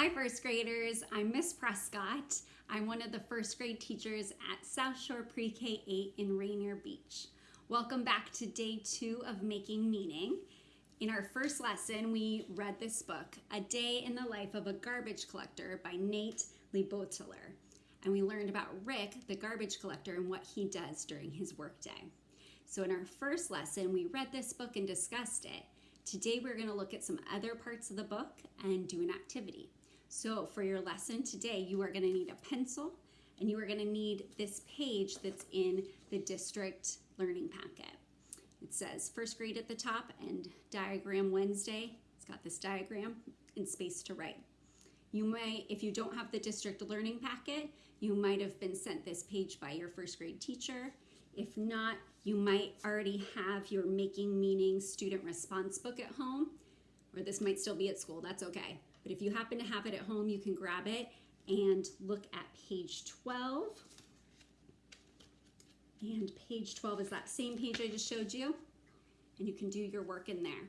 Hi, first graders. I'm Miss Prescott. I'm one of the first grade teachers at South Shore Pre-K 8 in Rainier Beach. Welcome back to day two of Making Meaning. In our first lesson, we read this book, A Day in the Life of a Garbage Collector by Nate LeBoutillier. And we learned about Rick, the garbage collector, and what he does during his workday. So in our first lesson, we read this book and discussed it. Today, we're gonna look at some other parts of the book and do an activity. So for your lesson today, you are gonna need a pencil and you are gonna need this page that's in the district learning packet. It says first grade at the top and diagram Wednesday. It's got this diagram and space to write. You may, if you don't have the district learning packet, you might have been sent this page by your first grade teacher. If not, you might already have your Making Meaning student response book at home, or this might still be at school, that's okay. But if you happen to have it at home, you can grab it and look at page 12. And page 12 is that same page I just showed you. And you can do your work in there.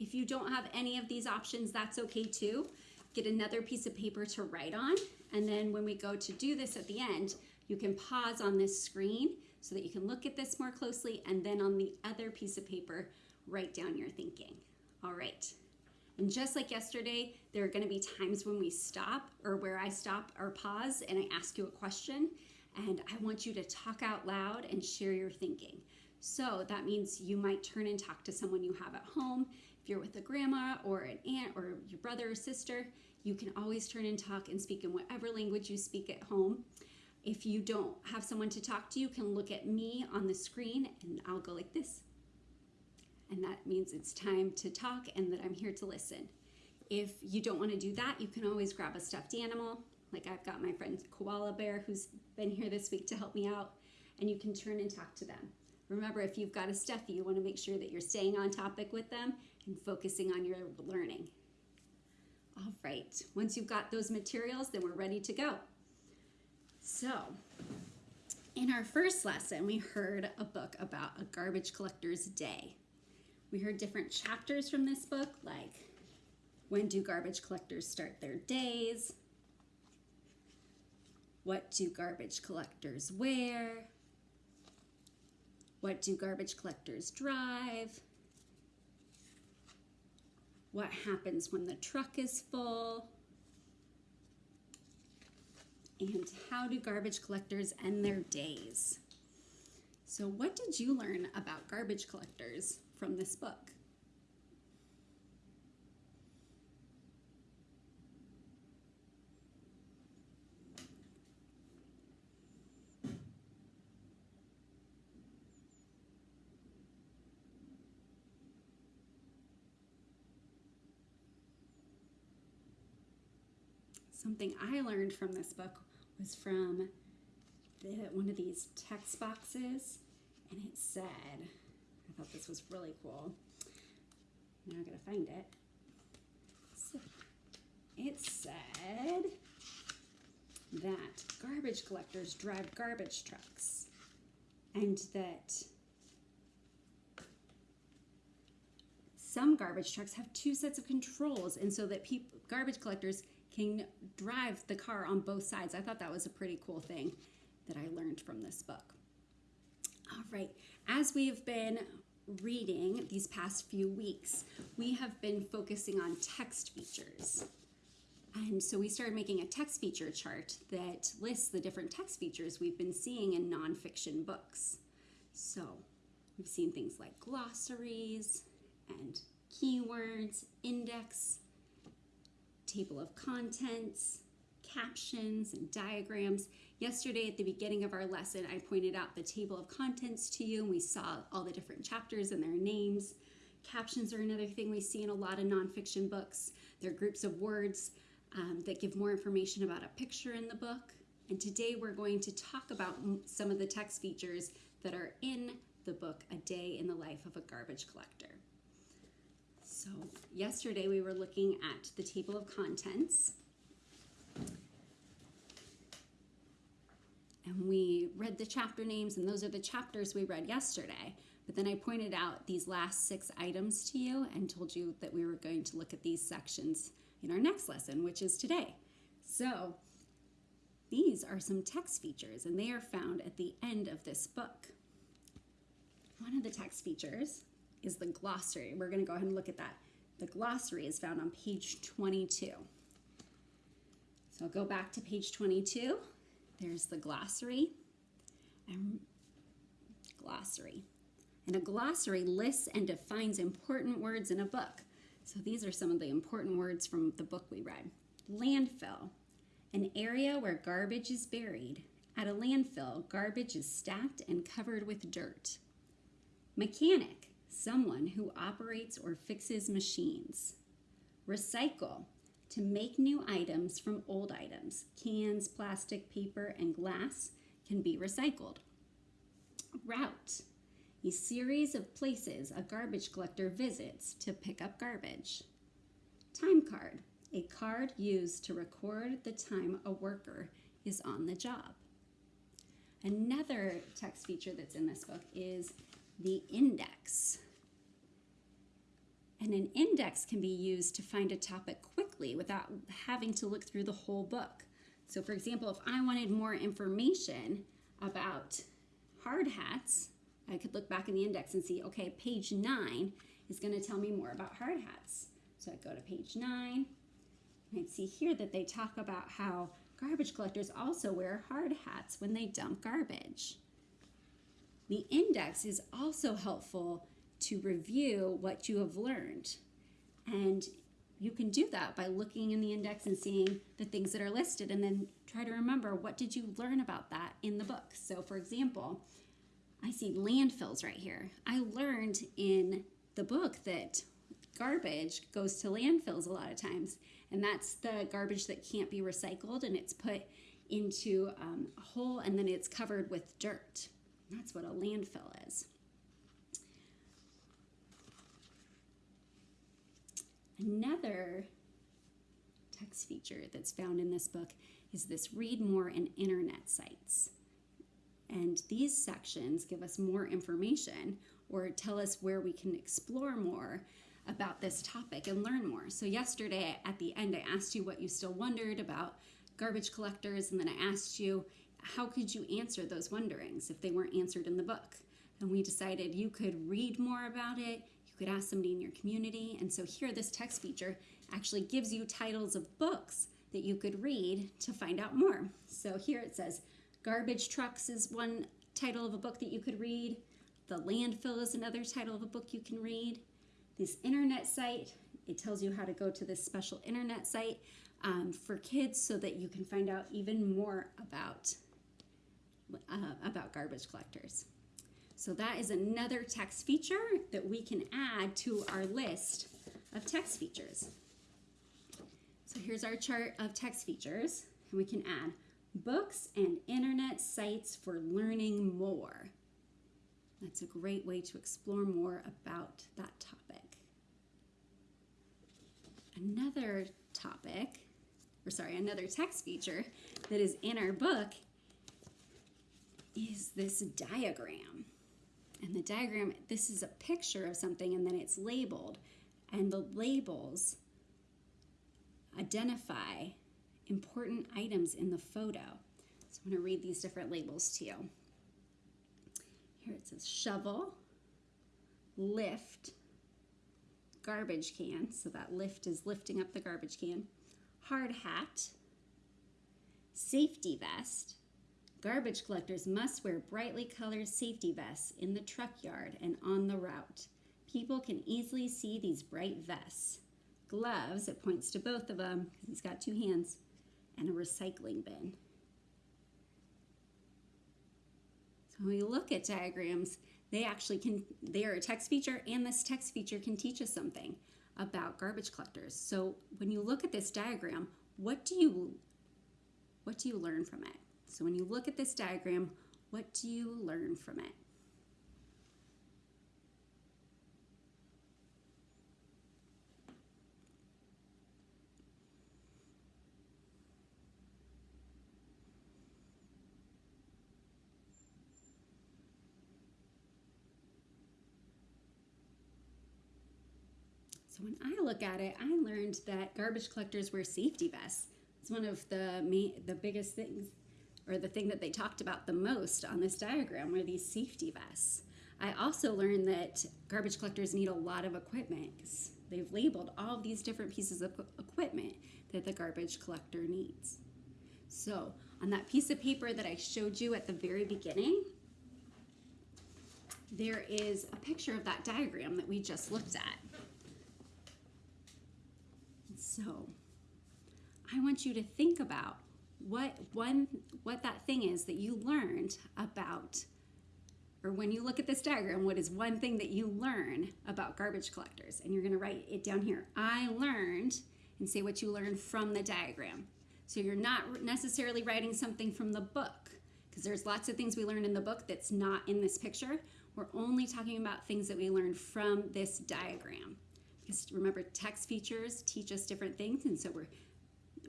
If you don't have any of these options, that's okay too. Get another piece of paper to write on. And then when we go to do this at the end, you can pause on this screen so that you can look at this more closely and then on the other piece of paper, write down your thinking. All right. And just like yesterday, there are gonna be times when we stop or where I stop or pause and I ask you a question and I want you to talk out loud and share your thinking. So that means you might turn and talk to someone you have at home. If you're with a grandma or an aunt or your brother or sister, you can always turn and talk and speak in whatever language you speak at home. If you don't have someone to talk to, you can look at me on the screen and I'll go like this and that means it's time to talk and that I'm here to listen. If you don't want to do that, you can always grab a stuffed animal. Like I've got my friend Koala Bear who's been here this week to help me out, and you can turn and talk to them. Remember, if you've got a stuffy, you want to make sure that you're staying on topic with them and focusing on your learning. All right, once you've got those materials, then we're ready to go. So, in our first lesson, we heard a book about a garbage collector's day. We heard different chapters from this book, like when do garbage collectors start their days? What do garbage collectors wear? What do garbage collectors drive? What happens when the truck is full? And how do garbage collectors end their days? So what did you learn about garbage collectors? From this book. Something I learned from this book was from the, one of these text boxes, and it said, I thought this was really cool. Now I gotta find it. So it said that garbage collectors drive garbage trucks and that some garbage trucks have two sets of controls and so that people garbage collectors can drive the car on both sides. I thought that was a pretty cool thing that I learned from this book. All right, as we've been reading these past few weeks, we have been focusing on text features. And so we started making a text feature chart that lists the different text features we've been seeing in nonfiction books. So we've seen things like glossaries and keywords, index, table of contents, captions and diagrams. Yesterday at the beginning of our lesson, I pointed out the table of contents to you and we saw all the different chapters and their names. Captions are another thing we see in a lot of nonfiction books. They're groups of words um, that give more information about a picture in the book. And today we're going to talk about some of the text features that are in the book, A Day in the Life of a Garbage Collector. So yesterday we were looking at the table of contents and we read the chapter names and those are the chapters we read yesterday. But then I pointed out these last six items to you and told you that we were going to look at these sections in our next lesson, which is today. So these are some text features, and they are found at the end of this book. One of the text features is the glossary. We're going to go ahead and look at that. The glossary is found on page 22. So I'll go back to page 22. There's the glossary and glossary. And a glossary lists and defines important words in a book. So these are some of the important words from the book we read. Landfill, an area where garbage is buried. At a landfill, garbage is stacked and covered with dirt. Mechanic, someone who operates or fixes machines. Recycle, to make new items from old items. Cans, plastic, paper, and glass can be recycled. Route, a series of places a garbage collector visits to pick up garbage. Time card, a card used to record the time a worker is on the job. Another text feature that's in this book is the index. And an index can be used to find a topic quickly without having to look through the whole book. So, for example, if I wanted more information about hard hats, I could look back in the index and see, okay, page nine is going to tell me more about hard hats. So I go to page nine, and I see here that they talk about how garbage collectors also wear hard hats when they dump garbage. The index is also helpful to review what you have learned. And you can do that by looking in the index and seeing the things that are listed and then try to remember what did you learn about that in the book. So for example, I see landfills right here. I learned in the book that garbage goes to landfills a lot of times, and that's the garbage that can't be recycled and it's put into um, a hole and then it's covered with dirt. That's what a landfill is. Another text feature that's found in this book is this read more and internet sites. And these sections give us more information or tell us where we can explore more about this topic and learn more. So, yesterday at the end, I asked you what you still wondered about garbage collectors, and then I asked you how could you answer those wonderings if they weren't answered in the book. And we decided you could read more about it, you could ask somebody in your community. And so, here, this text feature actually gives you titles of books that you could read to find out more. So, here it says, Garbage Trucks is one title of a book that you could read. The Landfill is another title of a book you can read. This internet site, it tells you how to go to this special internet site um, for kids so that you can find out even more about, uh, about garbage collectors. So that is another text feature that we can add to our list of text features. So here's our chart of text features, and we can add books and internet sites for learning more. That's a great way to explore more about that topic. Another topic, or sorry, another text feature that is in our book is this diagram. And the diagram, this is a picture of something and then it's labeled. And the labels identify important items in the photo. So I'm going to read these different labels to you. Here it says shovel, lift, garbage can. So that lift is lifting up the garbage can. Hard hat, safety vest. Garbage collectors must wear brightly colored safety vests in the truck yard and on the route. People can easily see these bright vests. Gloves, it points to both of them because he's got two hands and a recycling bin. So when we look at diagrams, they actually can, they are a text feature and this text feature can teach us something about garbage collectors. So when you look at this diagram, what do you, what do you learn from it? So when you look at this diagram, what do you learn from it? So when I look at it, I learned that garbage collectors wear safety vests. It's one of the main, the biggest things, or the thing that they talked about the most on this diagram were these safety vests. I also learned that garbage collectors need a lot of equipment. They've labeled all of these different pieces of equipment that the garbage collector needs. So on that piece of paper that I showed you at the very beginning, there is a picture of that diagram that we just looked at. So I want you to think about what one what that thing is that you learned about or when you look at this diagram, what is one thing that you learn about garbage collectors? And you're going to write it down here. I learned and say what you learned from the diagram. So you're not necessarily writing something from the book because there's lots of things we learned in the book that's not in this picture. We're only talking about things that we learned from this diagram. Because remember, text features teach us different things, and so we're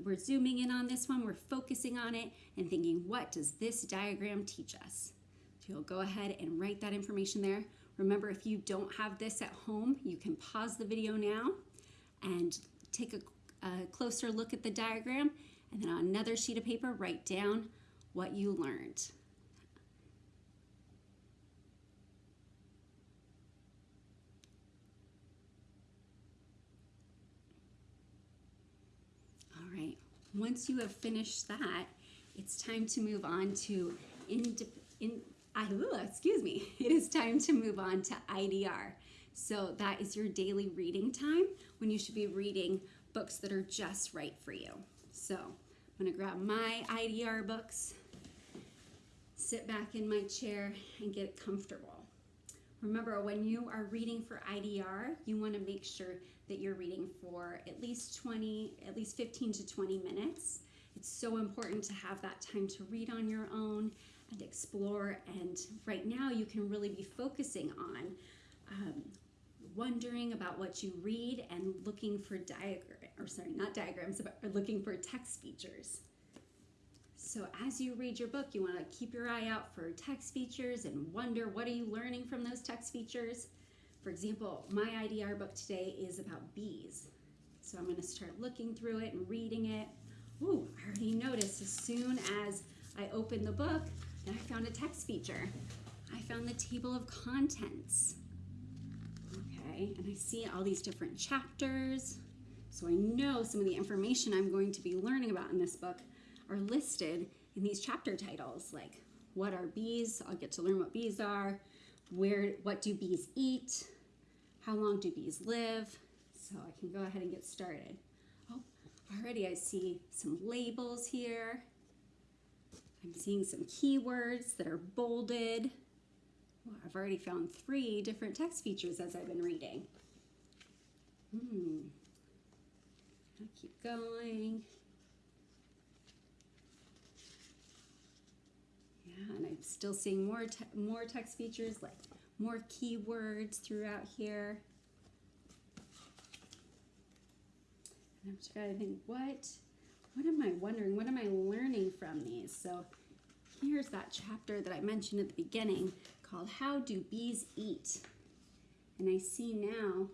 we're zooming in on this one, we're focusing on it and thinking, what does this diagram teach us? So you'll go ahead and write that information there. Remember, if you don't have this at home, you can pause the video now and take a, a closer look at the diagram, and then on another sheet of paper, write down what you learned. All right, once you have finished that, it's time to move on to in, in excuse me, it is time to move on to IDR. So that is your daily reading time when you should be reading books that are just right for you. So I'm gonna grab my IDR books, sit back in my chair and get comfortable. Remember, when you are reading for IDR, you want to make sure that you're reading for at least 20, at least 15 to 20 minutes. It's so important to have that time to read on your own and explore. And right now, you can really be focusing on um, wondering about what you read and looking for diagram, or sorry, not diagrams, but looking for text features. So as you read your book, you want to keep your eye out for text features and wonder what are you learning from those text features. For example, my IDR book today is about bees. So I'm going to start looking through it and reading it. Ooh, I already noticed as soon as I opened the book that I found a text feature. I found the table of contents. Okay, and I see all these different chapters. So I know some of the information I'm going to be learning about in this book are listed in these chapter titles like what are bees i'll get to learn what bees are where what do bees eat how long do bees live? So i can go ahead and get started. Oh already i see some labels here. I'm seeing some keywords that are bolded. Well, i've already found three different text features as i've been reading. Hmm. I'll keep going. Yeah, and I'm still seeing more te more text features, like more keywords throughout here. And I'm just trying to think, what, what am I wondering? What am I learning from these? So here's that chapter that I mentioned at the beginning called How Do Bees Eat? And I see now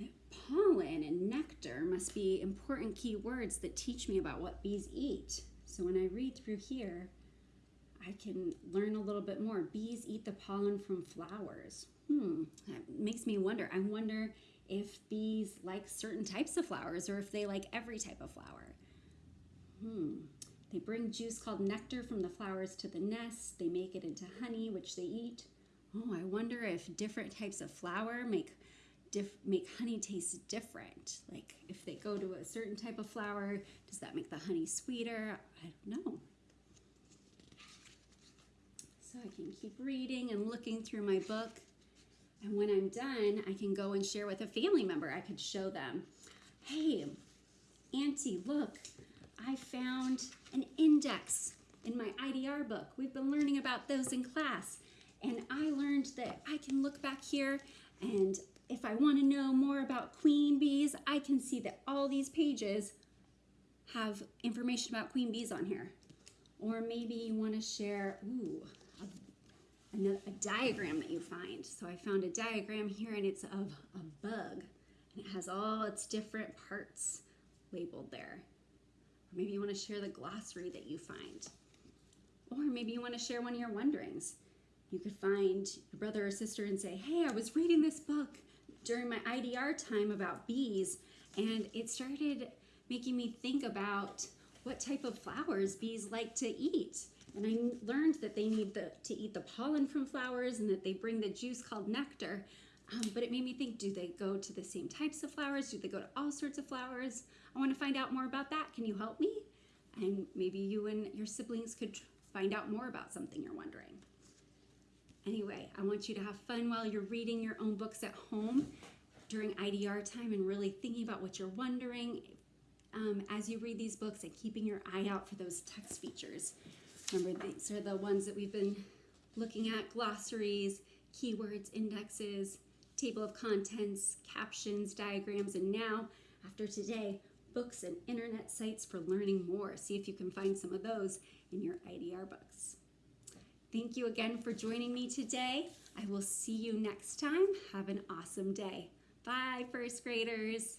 that pollen and nectar must be important key words that teach me about what bees eat. So when I read through here, I can learn a little bit more. Bees eat the pollen from flowers. Hmm, that makes me wonder. I wonder if bees like certain types of flowers or if they like every type of flower. Hmm. They bring juice called nectar from the flowers to the nest. They make it into honey, which they eat. Oh, I wonder if different types of flower make make honey taste different. Like if they go to a certain type of flower, does that make the honey sweeter? I don't know. So I can keep reading and looking through my book. And when I'm done, I can go and share with a family member. I could show them, hey, Auntie, look, I found an index in my IDR book. We've been learning about those in class. And I learned that I can look back here and if I want to know more about queen bees, I can see that all these pages have information about queen bees on here. Or maybe you want to share, ooh, a, a, diagram that you find. So I found a diagram here and it's of a bug. And it has all its different parts labeled there. Or maybe you want to share the glossary that you find. Or maybe you want to share one of your wonderings. You could find a brother or sister and say, Hey, I was reading this book during my IDR time about bees, and it started making me think about what type of flowers bees like to eat. And I learned that they need the, to eat the pollen from flowers and that they bring the juice called nectar. Um, but it made me think do they go to the same types of flowers? Do they go to all sorts of flowers? I want to find out more about that. Can you help me? And maybe you and your siblings could find out more about something you're wondering. Anyway, I want you to have fun while you're reading your own books at home during IDR time and really thinking about what you're wondering um, as you read these books and keeping your eye out for those text features. Remember, these are the ones that we've been looking at glossaries, keywords, indexes, table of contents, captions, diagrams, and now, after today, books and internet sites for learning more. See if you can find some of those in your IDR books. Thank you again for joining me today. I will see you next time. Have an awesome day. Bye, first graders.